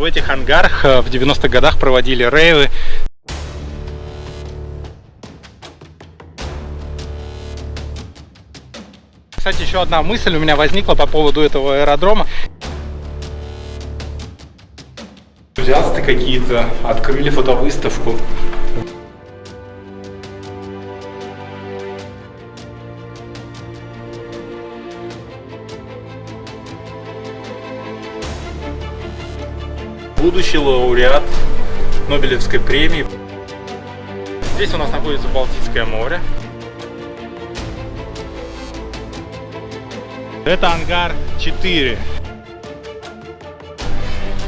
В этих ангарах э, в 90-х годах проводили рейвы. Кстати, еще одна мысль у меня возникла по поводу этого аэродрома. Энтузиасты какие-то открыли фотовыставку. Будущий лауреат Нобелевской премии. Здесь у нас находится Балтийское море. Это ангар 4.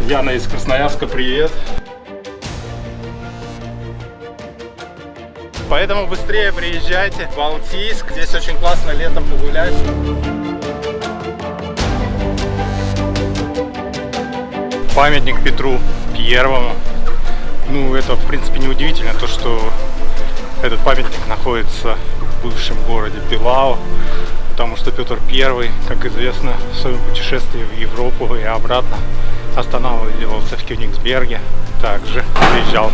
Яна из Красноярска, привет. Поэтому быстрее приезжайте в Балтийск. Здесь очень классно летом погулять. Памятник Петру Первому. Ну, это, в принципе, неудивительно, то, что этот памятник находится в бывшем городе Пилау, потому что Петр Первый, как известно, в своем путешествии в Европу и обратно останавливался в Кёнигсберге, также приезжал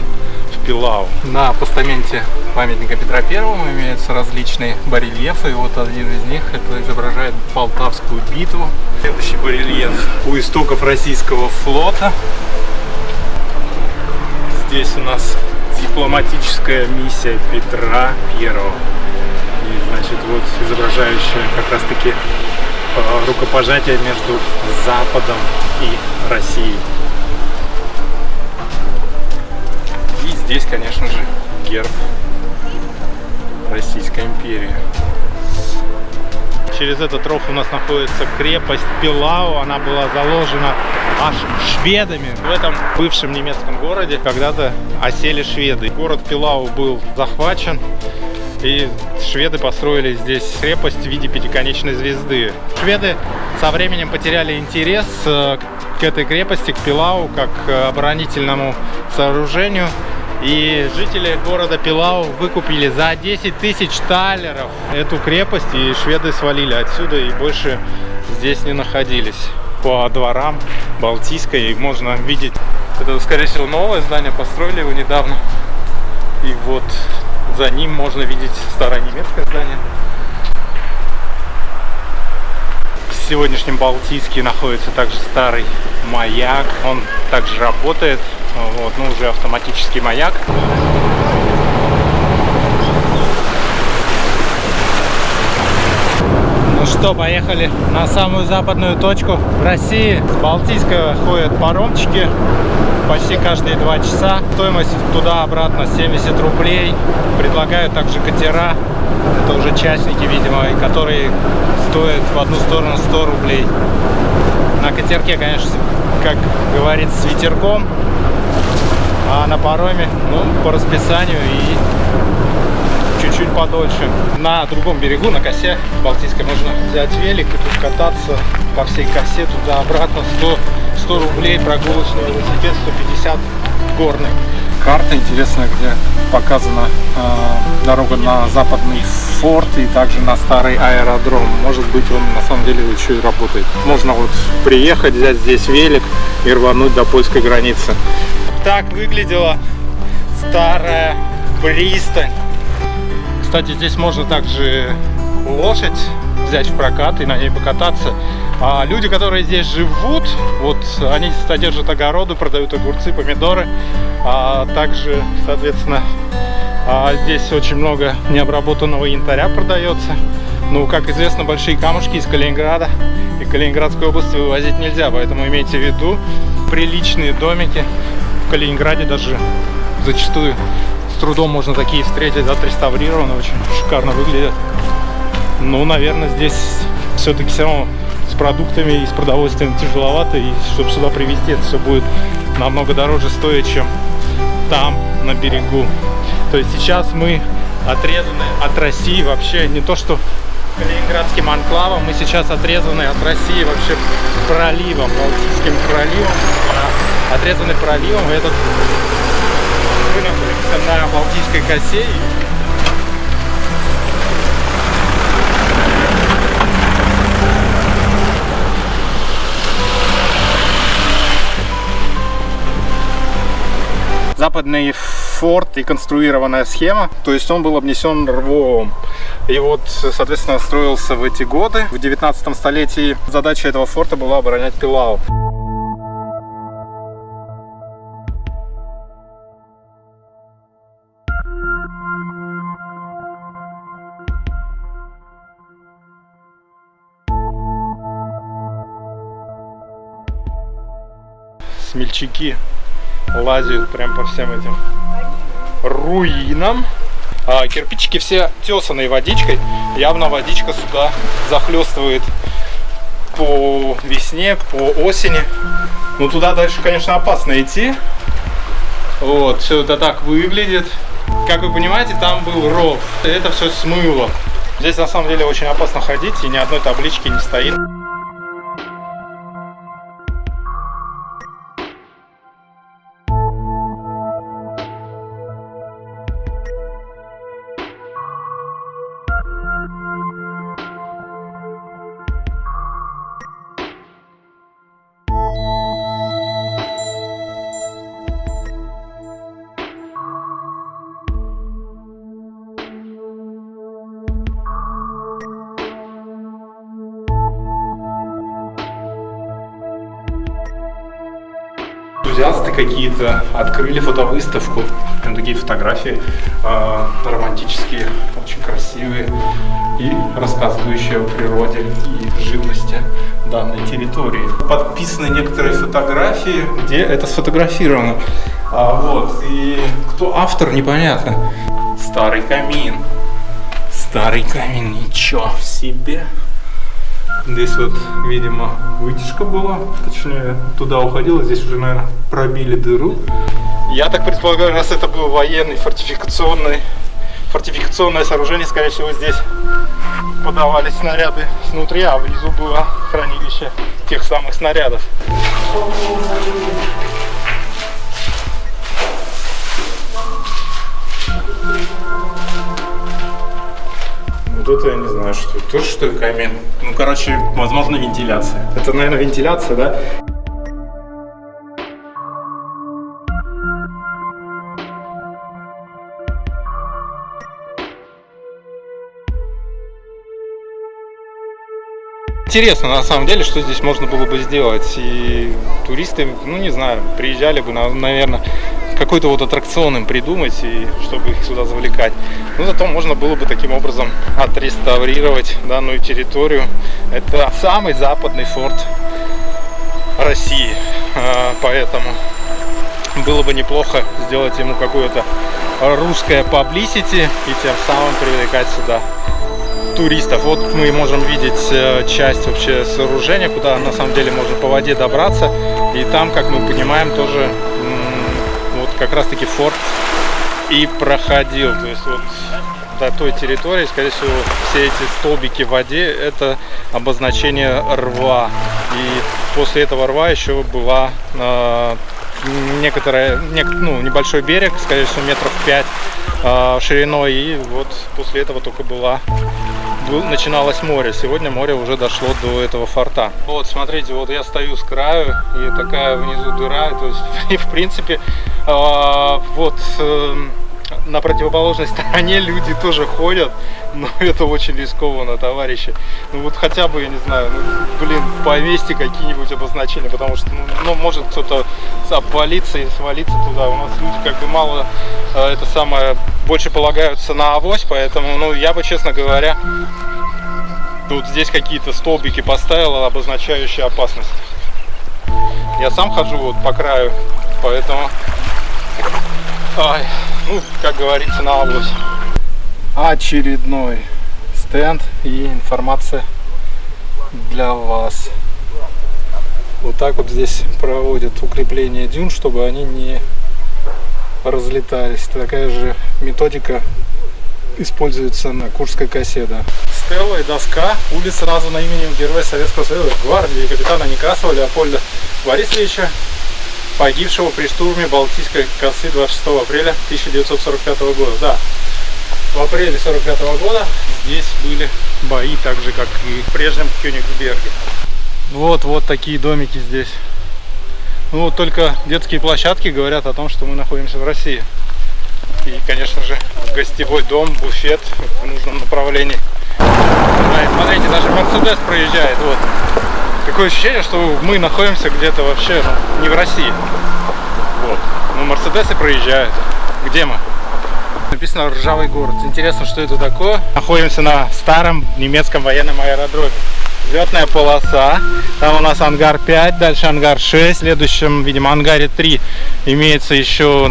Пилау. На постаменте памятника Петра Первому имеются различные барельефы, и вот один из них это изображает Полтавскую битву. Следующий барельеф у истоков российского флота. Здесь у нас дипломатическая миссия Петра Первого. И значит вот изображающая как раз таки э, рукопожатие между Западом и Россией. Здесь, конечно же, герб Российской империи. Через этот ров у нас находится крепость Пилау. Она была заложена аж шведами. В этом бывшем немецком городе когда-то осели шведы. Город Пилау был захвачен. И шведы построили здесь крепость в виде пятиконечной звезды. Шведы со временем потеряли интерес э, к этой крепости, к Пилау, как к оборонительному сооружению. И жители города Пилау выкупили за 10 тысяч талеров эту крепость, и шведы свалили отсюда и больше здесь не находились. По дворам Балтийской можно видеть, это скорее всего новое здание, построили его недавно. И вот за ним можно видеть старое немецкое здание. В сегодняшнем Балтийске находится также старый маяк. Он также работает вот, ну уже автоматический маяк. Ну что, поехали на самую западную точку в России. С Балтийска ходят паромчики почти каждые два часа. Стоимость туда-обратно 70 рублей. Предлагают также катера. Это уже частники, видимо, которые стоят в одну сторону 100 рублей. На катерке, конечно, как говорится, с ветерком а на пароме, ну, по расписанию и чуть-чуть подольше. На другом берегу, на косе Балтийской, можно взять велик и тут кататься по всей косе туда-обратно. 100, 100 рублей прогулочный велосипед, 150 горный. Карта интересная, где показана э, дорога на западный форт и также на старый аэродром. Может быть он на самом деле еще и работает. Можно вот приехать, взять здесь велик и рвануть до польской границы так выглядела старая пристань. Кстати, здесь можно также лошадь взять в прокат и на ней покататься. А люди, которые здесь живут, вот они содержат огороды, продают огурцы, помидоры. А также, соответственно, а здесь очень много необработанного янтаря продается. Ну, как известно, большие камушки из Калининграда и Калининградской области вывозить нельзя, поэтому имейте в виду приличные домики в Калининграде даже зачастую трудом можно такие встретить, отреставрированы, очень шикарно выглядят. Ну, наверное, здесь все-таки все равно с продуктами и с продовольствием тяжеловато, и чтобы сюда привезти, это все будет намного дороже стоить, чем там, на берегу. То есть сейчас мы отрезаны от России вообще не то, что Калининградским анклавом, мы сейчас отрезаны от России вообще проливом, Балтийским проливом отрезаны проливом. И этот мы находимся на Балтийской косе. западный форт и конструированная схема. То есть он был обнесен рвом. И вот, соответственно, строился в эти годы. В 19 столетии задача этого форта была оборонять Пилау. Смельчаки лазят прям по всем этим руинам. А, кирпичики все тесанные водичкой. Явно водичка сюда захлестывает по весне, по осени. Ну туда дальше, конечно, опасно идти. Вот, все это так выглядит. Как вы понимаете, там был ров. Это все смыло. Здесь на самом деле очень опасно ходить, и ни одной таблички не стоит. Какие-то открыли фотовыставку. Прям такие фотографии э, романтические, очень красивые и рассказывающие о природе и живности данной территории. Подписаны некоторые фотографии, где это сфотографировано. А, вот, и кто автор, непонятно. Старый камин. Старый камин, ничего себе. Здесь вот, видимо, вытяжка была, точнее, туда уходила, здесь уже, наверное, пробили дыру. Я так предполагаю, раз это был военный фортификационный, фортификационное сооружение, скорее всего, здесь подавались снаряды снутри, а внизу было хранилище тех самых снарядов. Вот это я не знаю, что это. Тоже что ли камин? Ну, короче, возможно, вентиляция. Это, наверное, вентиляция, да? Интересно, на самом деле, что здесь можно было бы сделать. И туристы, ну не знаю, приезжали бы, наверное, какой-то вот аттракцион им придумать, и чтобы их сюда завлекать. Ну, зато можно было бы таким образом отреставрировать данную территорию. Это самый западный форт России, а, поэтому было бы неплохо сделать ему какое-то русское publicity и тем самым привлекать сюда туристов. Вот мы можем видеть э, часть вообще сооружения, куда на самом деле можно по воде добраться. И там, как мы понимаем, тоже как раз таки форт и проходил. То есть вот до той территории, скорее всего, все эти столбики в воде это обозначение рва. И после этого рва еще была э, некоторая, нек, ну, небольшой берег, скорее всего, метров 5 э, шириной. И вот после этого только была начиналось море. Сегодня море уже дошло до этого форта. Вот, смотрите, вот я стою с краю, и такая внизу дыра. То есть, и в принципе, вот... Э, на противоположной стороне люди тоже ходят, но это очень рискованно, товарищи. Ну вот хотя бы, я не знаю, ну, блин, повесьте какие-нибудь обозначения, потому что, ну, ну может кто-то обвалиться и свалиться туда. У нас люди как бы мало, э, это самое, больше полагаются на авось, поэтому, ну, я бы, честно говоря, вот здесь какие-то столбики поставил, обозначающие опасность. Я сам хожу вот по краю, поэтому... Ай, ну, как говорится, на область. Очередной стенд и информация для вас. Вот так вот здесь проводят укрепление дюн, чтобы они не разлетались. Такая же методика используется на Курской косе, да. Стелла и доска. Улица названа именем героя Советского Союза, гвардии капитана Некрасова Леопольда Борисовича погибшего при штурме Балтийской косы 26 апреля 1945 года. Да, в апреле 45 года здесь были бои, так же как и в прежнем Кёнигсберге. Вот, вот такие домики здесь Ну, вот только детские площадки говорят о том, что мы находимся в России. И, конечно же, гостевой дом, буфет в нужном направлении. Да, и смотрите, даже Мерседес проезжает. Вот. Такое ощущение, что мы находимся где-то вообще ну, не в России. Вот. Но Мерседесы проезжают. Где мы? Написано «Ржавый город». Интересно, что это такое? Находимся на старом немецком военном аэродроме. Взлетная полоса. Там у нас ангар 5, дальше ангар 6. В следующем, видимо, ангаре 3 имеется еще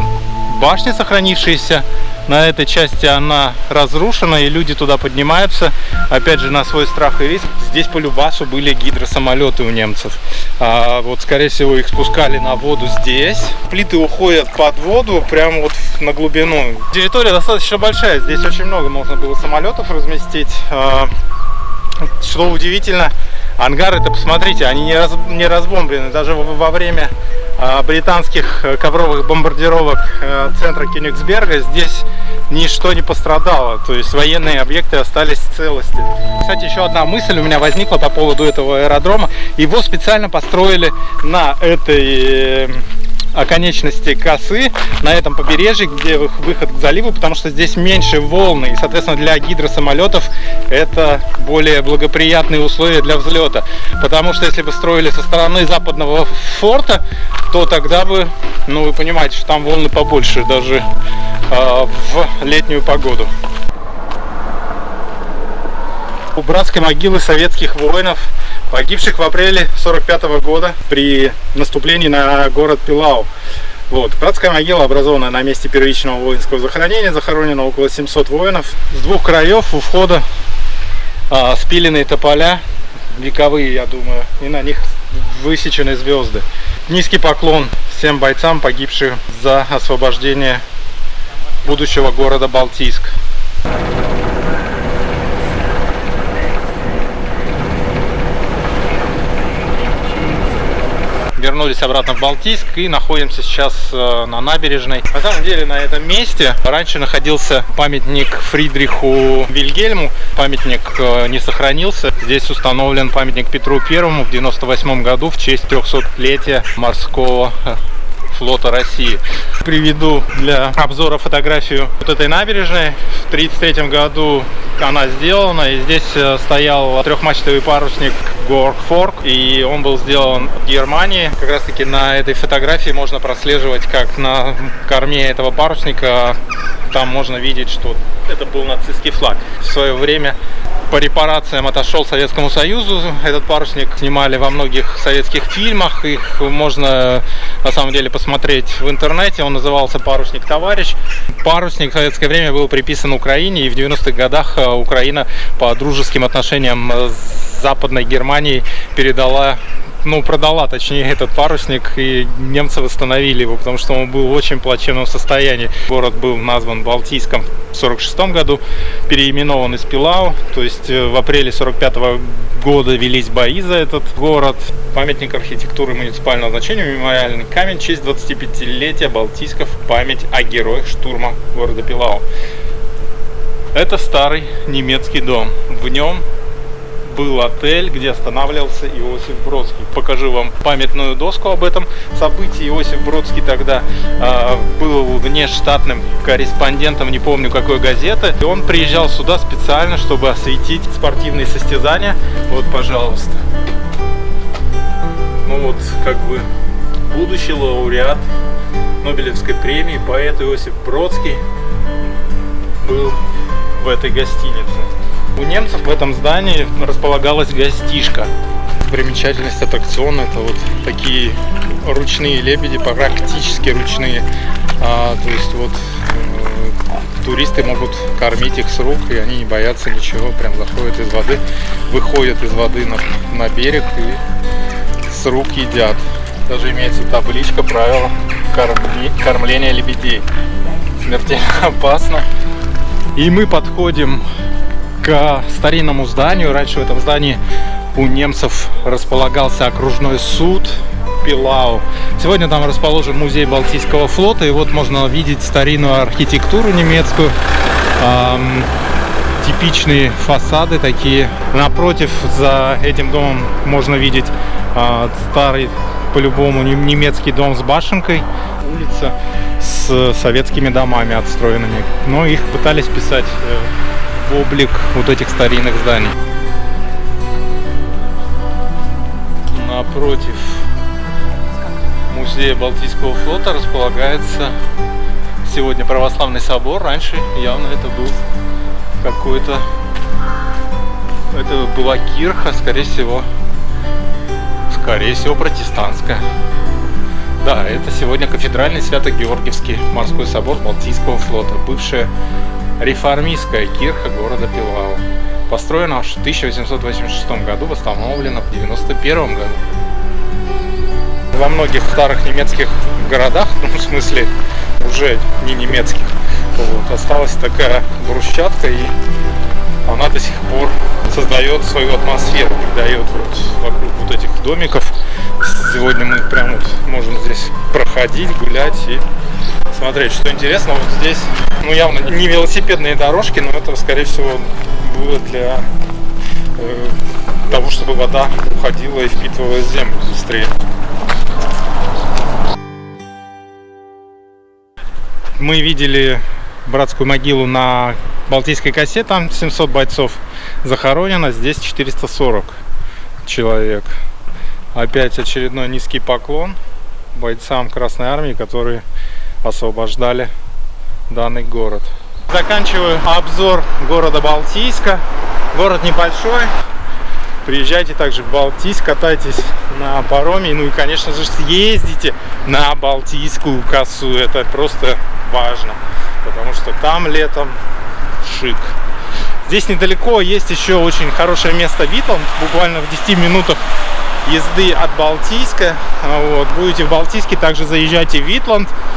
башня, сохранившаяся. На этой части она разрушена, и люди туда поднимаются, опять же, на свой страх и риск. Здесь по Любасу были гидросамолеты у немцев. А, вот, скорее всего, их спускали на воду здесь. Плиты уходят под воду, прямо вот на глубину. Территория достаточно большая, здесь очень много можно было самолетов разместить. А, что удивительно, ангары, это посмотрите, они не, раз, не разбомблены. Даже во время а, британских э, ковровых бомбардировок э, центра Кенигсберга здесь ничто не пострадало. То есть военные объекты остались в целости. Кстати, еще одна мысль у меня возникла по поводу этого аэродрома. Его специально построили на этой оконечности косы на этом побережье, где выход к заливу, потому что здесь меньше волны, и, соответственно, для гидросамолетов это более благоприятные условия для взлета. Потому что если бы строили со стороны западного форта, то тогда бы, ну, вы понимаете, что там волны побольше, даже э, в летнюю погоду. У братской могилы советских воинов погибших в апреле 45 -го года при наступлении на город Пилау. Вот. Братская могила образована на месте первичного воинского захоронения, захоронено около 700 воинов. С двух краев у входа а, спиленные тополя, вековые, я думаю, и на них высечены звезды. Низкий поклон всем бойцам, погибшим за освобождение будущего города Балтийск. Вернулись обратно в Балтийск и находимся сейчас э, на набережной. На самом деле на этом месте раньше находился памятник Фридриху Вильгельму. Памятник э, не сохранился. Здесь установлен памятник Петру Первому в 98 году в честь 300-летия морского э, флота России. Приведу для обзора фотографию вот этой набережной. В 1933 году она сделана, и здесь э, стоял трехмачтовый парусник Горфорк, и он был сделан в Германии. Как раз таки на этой фотографии можно прослеживать, как на корме этого парусника там можно видеть, что это был нацистский флаг. В свое время по репарациям отошел Советскому Союзу. Этот парусник снимали во многих советских фильмах. Их можно на самом деле посмотреть в интернете. Он назывался «Парусник товарищ». Парусник в советское время был приписан Украине. И в 90-х годах э, Украина по дружеским отношениям с Западной Германией передала ну, продала, точнее, этот парусник, и немцы восстановили его, потому что он был в очень плачевном состоянии. Город был назван Балтийском в 46 году, переименован из Пилау, то есть э, в апреле 45 -го года велись бои за этот город. Памятник архитектуры муниципального значения, мемориальный камень, честь 25-летия Балтийсков, память о героях штурма города Пилау. Это старый немецкий дом. В нем был отель, где останавливался Иосиф Бродский. Покажу вам памятную доску об этом событии. Иосиф Бродский тогда э, был внештатным корреспондентом, не помню какой газеты. И он приезжал сюда специально, чтобы осветить спортивные состязания. Вот, пожалуйста. Ну вот, как бы, будущий лауреат Нобелевской премии, поэт Иосиф Бродский был в этой гостинице. У немцев в этом здании располагалась гостишка. Примечательность аттракциона это вот такие ручные лебеди, практически ручные. А, то есть вот э, туристы могут кормить их с рук, и они не боятся ничего, прям заходят из воды, выходят из воды на, на берег и с рук едят. Даже имеется табличка правила корми, кормления лебедей. Смертельно опасно. И мы подходим к старинному зданию. Раньше в этом здании у немцев располагался окружной суд Пилау. Сегодня там расположен музей Балтийского флота, и вот можно увидеть старинную архитектуру немецкую. Эм, типичные фасады такие. Напротив, за этим домом можно видеть э, старый по-любому немецкий дом с башенкой, улица с советскими домами отстроенными. Но их пытались писать э, облик вот этих старинных зданий. Напротив музея Балтийского флота располагается сегодня православный собор. Раньше явно это был какой-то... Это была кирха, скорее всего, скорее всего, протестантская. Да, это сегодня кафедральный Свято-Георгиевский морской собор Балтийского флота, бывшая реформистская кирха города Пилау. Построена в 1886 году, восстановлена в 1991 году. Во многих старых немецких городах, ну, в смысле, уже не немецких, вот, осталась такая брусчатка, и она до сих пор создает свою атмосферу, придает вот вокруг вот этих домиков. Сегодня мы прям вот можем здесь проходить, гулять и смотреть. Что интересно, вот здесь, ну явно не велосипедные дорожки, но это, скорее всего, было для э, того, чтобы вода уходила и впитывала землю быстрее. Мы видели братскую могилу на Балтийской косе, там 700 бойцов захоронено, здесь 440 человек. Опять очередной низкий поклон бойцам Красной Армии, которые освобождали данный город. Заканчиваю обзор города Балтийска. Город небольшой. Приезжайте также в Балтийск, катайтесь на пароме. Ну и, конечно же, съездите на Балтийскую косу. Это просто важно, потому что там летом шик. Здесь недалеко есть еще очень хорошее место Витланд, буквально в 10 минутах езды от Балтийска. Вот. Будете в Балтийске, также заезжайте в Витланд.